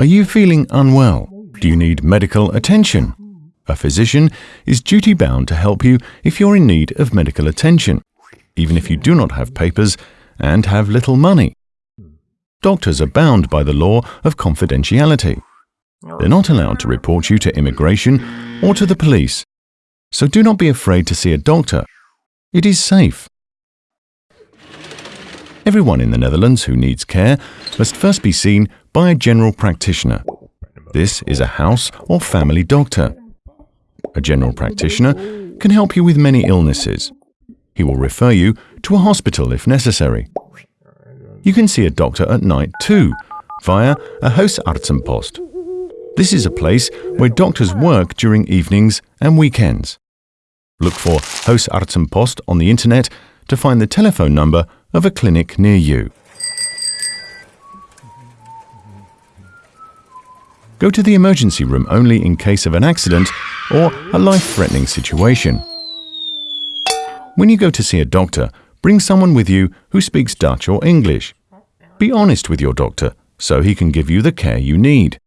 Are you feeling unwell? Do you need medical attention? A physician is duty bound to help you if you're in need of medical attention, even if you do not have papers and have little money. Doctors are bound by the law of confidentiality. They're not allowed to report you to immigration or to the police. So do not be afraid to see a doctor. It is safe. Everyone in the Netherlands who needs care must first be seen by a general practitioner. This is a house or family doctor. A general practitioner can help you with many illnesses. He will refer you to a hospital if necessary. You can see a doctor at night too, via a huisartsenpost. This is a place where doctors work during evenings and weekends. Look for Huisartsenpost on the internet to find the telephone number of a clinic near you. Go to the emergency room only in case of an accident or a life-threatening situation. When you go to see a doctor, bring someone with you who speaks Dutch or English. Be honest with your doctor so he can give you the care you need.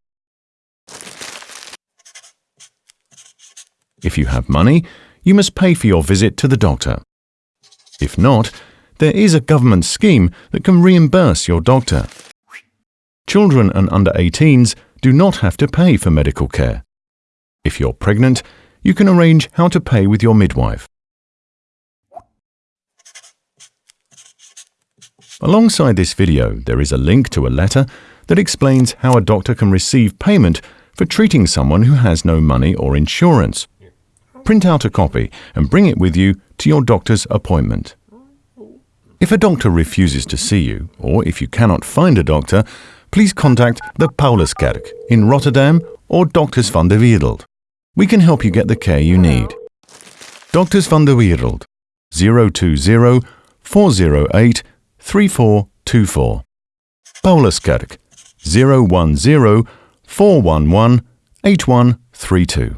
If you have money, you must pay for your visit to the doctor. If not, there is a government scheme that can reimburse your doctor. Children and under 18s do not have to pay for medical care. If you're pregnant, you can arrange how to pay with your midwife. Alongside this video, there is a link to a letter that explains how a doctor can receive payment for treating someone who has no money or insurance. Print out a copy and bring it with you to your doctor's appointment. If a doctor refuses to see you, or if you cannot find a doctor, please contact the Pauluskerk in Rotterdam or Dokters van de Wereld. We can help you get the care you need. Dokters van de Wereld 020 408 3424. Pauluskerk 010 411 8132.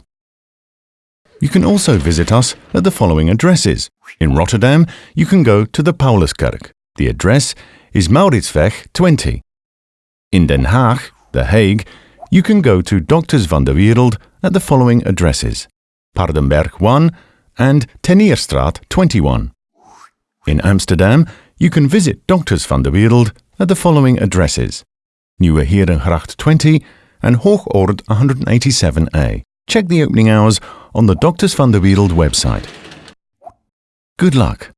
You can also visit us at the following addresses. In Rotterdam, you can go to the Pauluskerk. The address is Mauritsweg 20. In Den Haag, The Hague, you can go to Dokters van de Wereld at the following addresses. Paardenberg 1 and Tenierstraat 21. In Amsterdam, you can visit Dokters van de Wereld at the following addresses. Nieuwe Herengracht 20 and Hoogoord 187a. Check the opening hours on the Dokters van de Wereld website. Good luck.